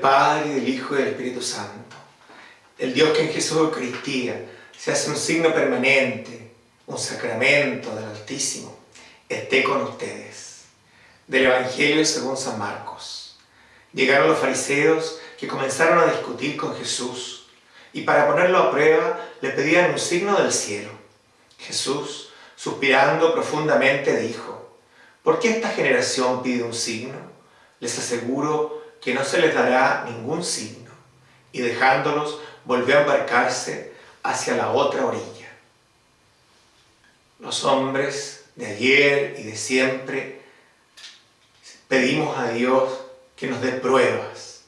Padre, y del Hijo y del Espíritu Santo. El Dios que en Jesús Eucaristía se hace un signo permanente, un sacramento del Altísimo, esté con ustedes. Del Evangelio según San Marcos. Llegaron los fariseos que comenzaron a discutir con Jesús y para ponerlo a prueba le pedían un signo del cielo. Jesús, suspirando profundamente, dijo, ¿por qué esta generación pide un signo? Les aseguro que no se les dará ningún signo. Y dejándolos, volvió a embarcarse hacia la otra orilla. Los hombres de ayer y de siempre pedimos a Dios que nos dé pruebas,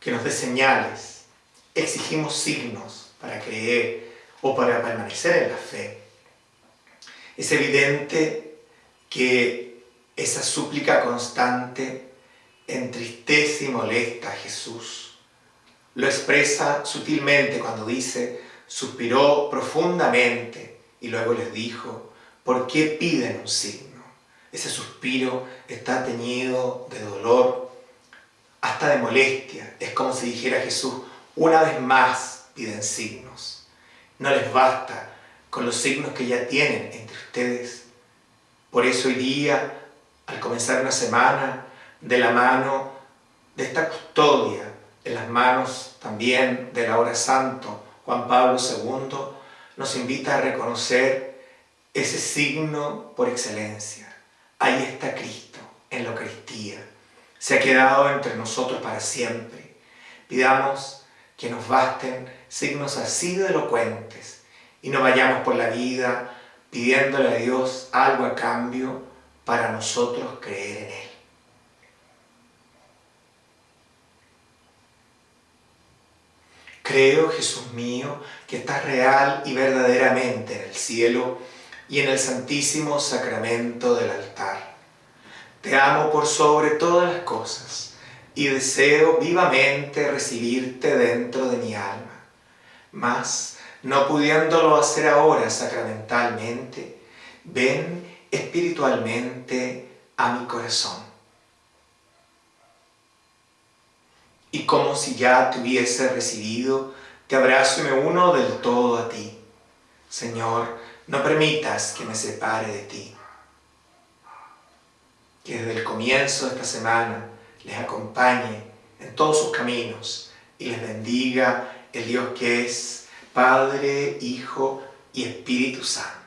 que nos dé señales, exigimos signos para creer o para permanecer en la fe. Es evidente que esa súplica constante entristece molesta a Jesús. Lo expresa sutilmente cuando dice, suspiró profundamente y luego les dijo, ¿por qué piden un signo? Ese suspiro está teñido de dolor, hasta de molestia. Es como si dijera Jesús, una vez más piden signos. No les basta con los signos que ya tienen entre ustedes. Por eso hoy día, al comenzar una semana, de la mano de esta custodia, en las manos también de la hora santo, Juan Pablo II, nos invita a reconocer ese signo por excelencia. Ahí está Cristo, en la Eucaristía. Se ha quedado entre nosotros para siempre. Pidamos que nos basten signos así de elocuentes y no vayamos por la vida pidiéndole a Dios algo a cambio para nosotros creer en Él. Creo, Jesús mío, que estás real y verdaderamente en el cielo y en el santísimo sacramento del altar. Te amo por sobre todas las cosas y deseo vivamente recibirte dentro de mi alma. Mas, no pudiéndolo hacer ahora sacramentalmente, ven espiritualmente a mi corazón. Y como si ya te hubiese recibido, te abrazo y me uno del todo a ti. Señor, no permitas que me separe de ti. Que desde el comienzo de esta semana les acompañe en todos sus caminos y les bendiga el Dios que es Padre, Hijo y Espíritu Santo.